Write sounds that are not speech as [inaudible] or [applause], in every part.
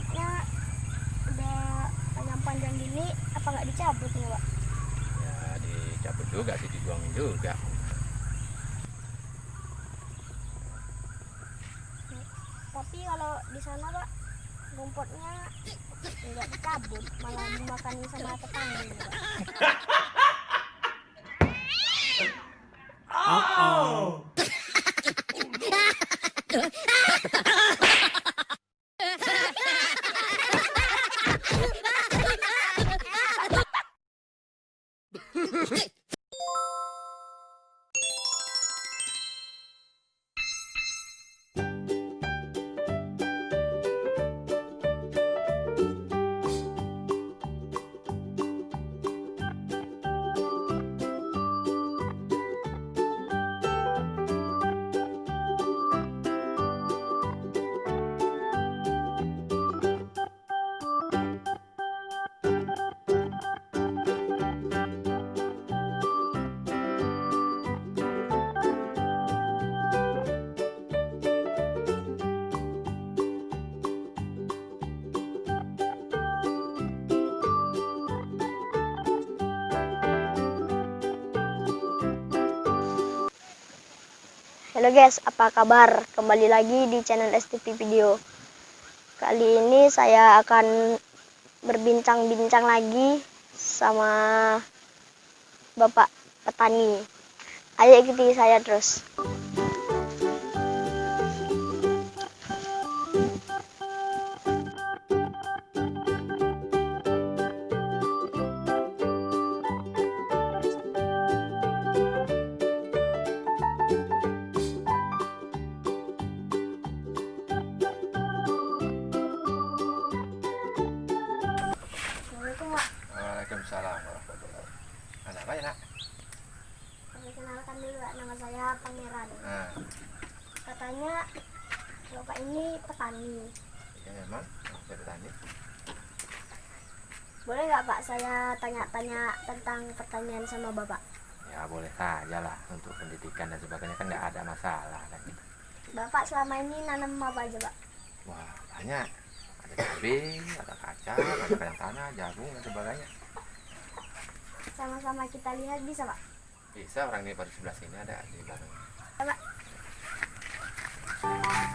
rumputnya udah panjang-panjang gini apa nggak dicabut nih pak ya dicabut juga sih dibuangin juga. Tapi kalau di sana pak rumputnya nggak dicabut malah dimakan sama tetangga pak [laughs] Halo guys, apa kabar? Kembali lagi di channel STP Video. Kali ini saya akan berbincang-bincang lagi sama Bapak petani. Ayo ikuti saya terus. Petani. ya memang saya petani. Boleh nggak Pak saya tanya-tanya tentang pertanian sama Bapak? Ya boleh saja lah untuk pendidikan dan sebagainya kan nggak ada masalah kan. Bapak selama ini nanam apa aja Pak? Wah banyak. Ada cabai, ada kacang, ada kacang tanah, jagung dan sebagainya. Sama-sama kita lihat bisa Pak? Bisa orang ini baru sebelah sini ada di belakang. Ya, Pak. Ini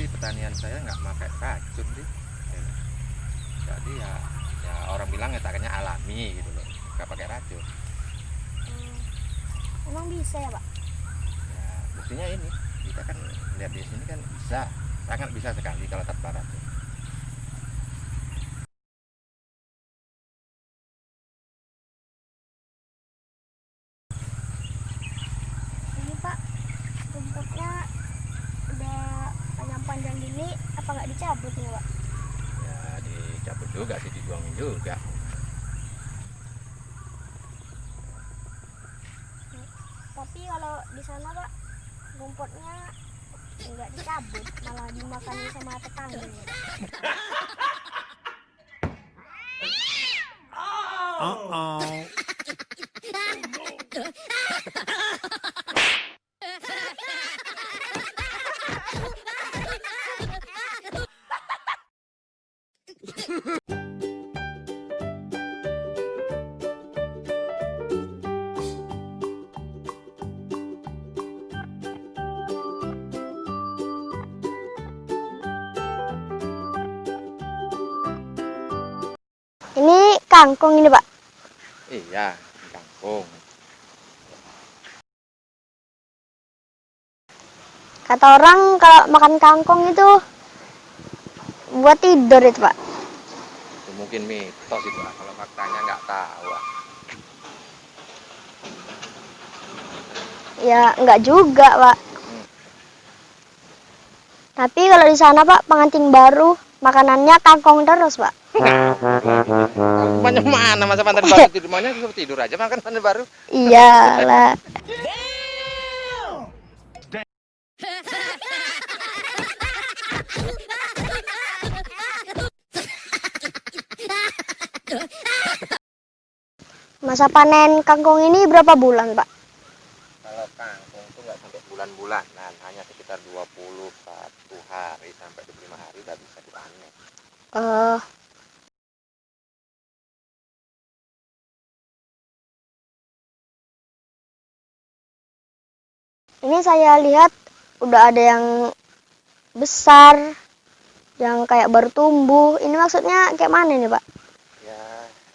sih pertanian saya nggak pakai racun sih. Ya. Jadi ya ya orang bilang ya takanya alami gitu loh, nggak pakai racun. Hmm, emang bisa ya Pak? Ya, buktinya ini kita kan lihat di sini kan bisa sangat bisa sekali kalau tanpa racun. Ini Pak, rumputnya udah panjang-panjang gini, apa nggak dicabut nih Pak? Ya dicabut juga sih dibuangin juga. Tapi kalau di sana Pak, rumputnya nggak dicabut, malah dimakan sama tetangga. nih, Pak. Kangkung ini Pak. Iya, kangkung. Kata orang kalau makan kangkung itu buat tidur itu Pak. Itu mungkin mitos itu ah. kalau faktanya nggak tahu. ah. Ya nggak juga Pak. Tapi kalau di sana Pak pengantin baru makanannya kangkong terus Pak. [laughs] Banyak mana masa mantan baru tidur suruh tidur aja makan mantan baru. Iyalah. Masa panen kangkung ini berapa bulan Pak? Kalau kangkung itu nggak sampai bulan-bulanan, hanya sekitar 21 hari sampai 25 hari udah bisa dipanen. Eh, ini saya lihat udah ada yang besar, yang kayak baru tumbuh. Ini maksudnya kayak mana nih Pak? Ya,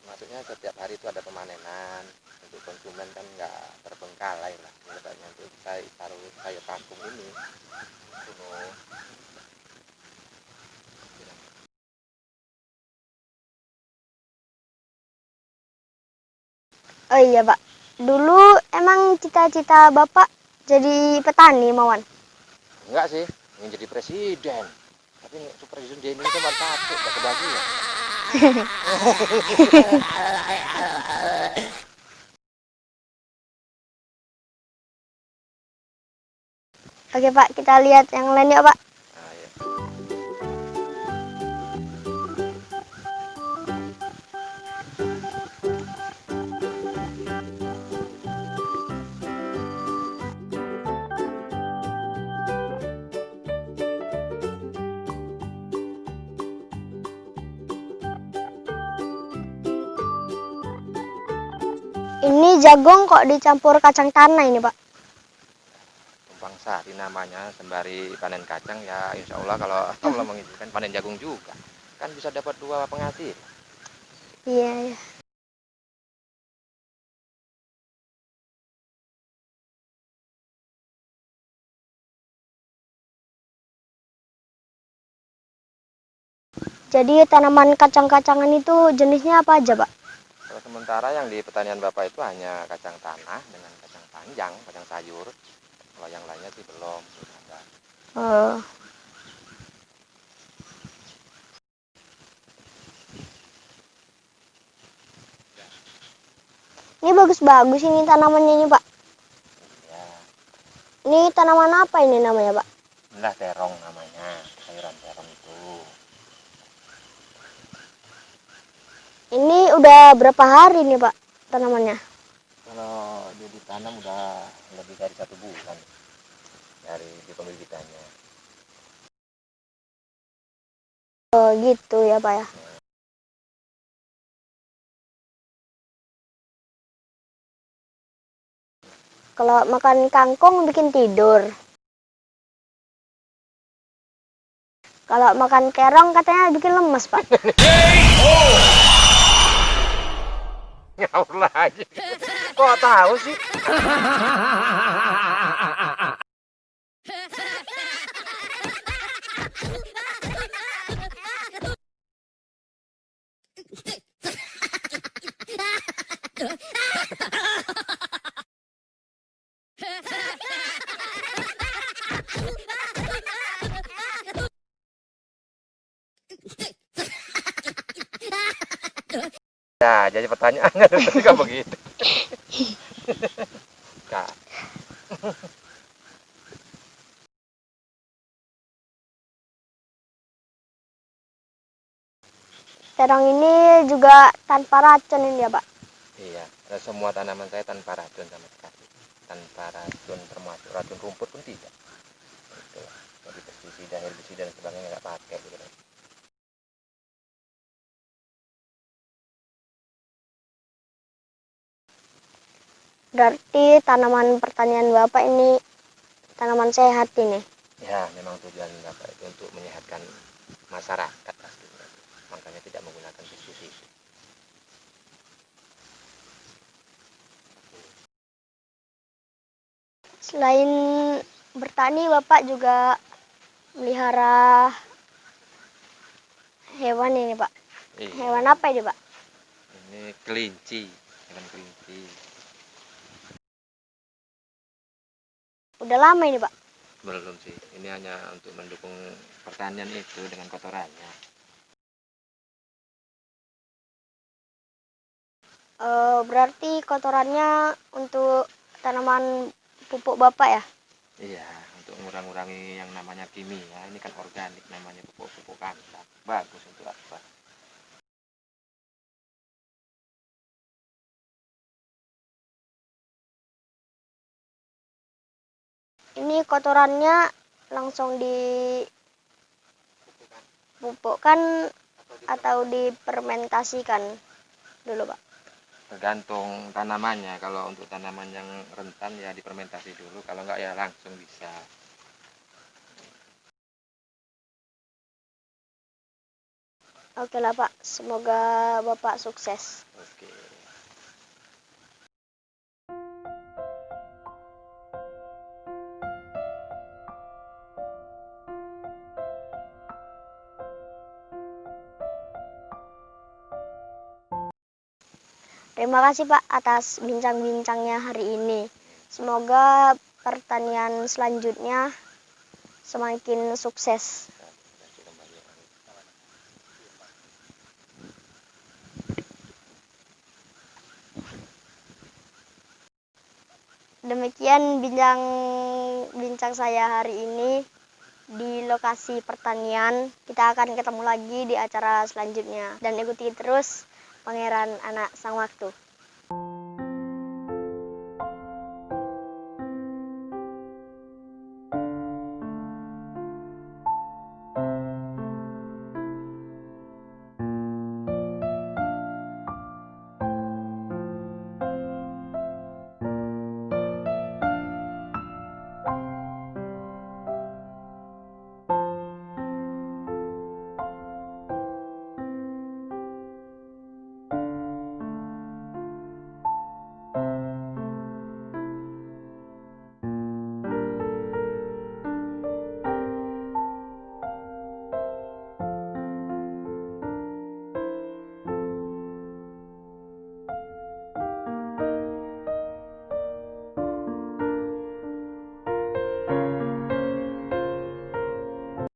maksudnya setiap hari itu ada pemanenan. Untuk konsumen kan nggak terbengkalai lah. Misalnya untuk saya taruh sayur kangkung ini, Oh iya Pak, dulu emang cita-cita Bapak jadi petani Mawan? Enggak sih, ingin jadi presiden. Tapi super presiden di Indonesia cuma satu, gak kebagian. [laughs] Oke Pak, kita lihat yang lain ya Pak. Ini jagung kok dicampur kacang tanah ini Pak. Tumpang sari namanya sembari panen kacang ya insya Allah kalau Allah [laughs] mengizinkan panen jagung juga kan bisa dapat dua penghasil Iya, iya. Jadi tanaman kacang-kacangan itu jenisnya apa aja, Pak? Kalau sementara yang di pertanian bapak itu hanya kacang tanah dengan kacang panjang kacang sayur. Kalau yang lainnya sih belum belum ada. Eh, ini bagus-bagus ini tanamannya ini, Pak. ya Ini tanaman apa ini namanya, Pak? inilah terong namanya sayuran terong itu Ini udah berapa hari nih, Pak, tanamannya? kalau dia ditanam udah lebih dari satu bulan dari dipembibitannya Oh, gitu ya, Pak ya. Kalau makan kangkung bikin tidur. Kalau makan kerong katanya bikin lemes, Pak. Ngawur lagi kok tahu sih jadi pertanyaannya [laughs] tadi kan begitu. Kak, [laughs] Terong ini juga tanpa racun ini ya, Pak. iya, dan semua tanaman saya tanpa racun sama sekali. Tanpa racun termasuk racun rumput pun tidak. Itu. Jadi pestisida, herbisida dan sebagainya nggak pakai gitu. Berarti tanaman pertanian Bapak ini tanaman sehat ini. Ya, memang tujuan Bapak itu untuk menyehatkan masyarakat pastinya. Makanya tidak menggunakan pestisida. Selain bertani, Bapak juga melihara hewan ini, Pak. Iya. Hewan apa ini, Pak? Ini kelinci, hewan kelinci. Udah lama ini, Pak. belum sih. Ini hanya untuk mendukung pertanian itu dengan kotorannya. Eh, berarti kotorannya untuk tanaman pupuk bapak ya? iya untuk mengurangi yang namanya kimia. Ini kan organik namanya pupuk-pupuk kandang. Bagus untuk apa Ini kotorannya langsung dipupukkan atau difermentasikan dulu pak? tergantung tanamannya. Kalau untuk tanaman yang rentan ya difermentasi dulu. Kalau enggak ya langsung bisa. Oke lah pak, semoga bapak sukses. oke Terima kasih Pak atas bincang-bincangnya hari ini. Semoga pertanian selanjutnya semakin sukses. Demikian bincang bincang saya hari ini di lokasi pertanian. Kita akan ketemu lagi di acara selanjutnya dan ikuti terus Pangeran Anak Sang Waktu.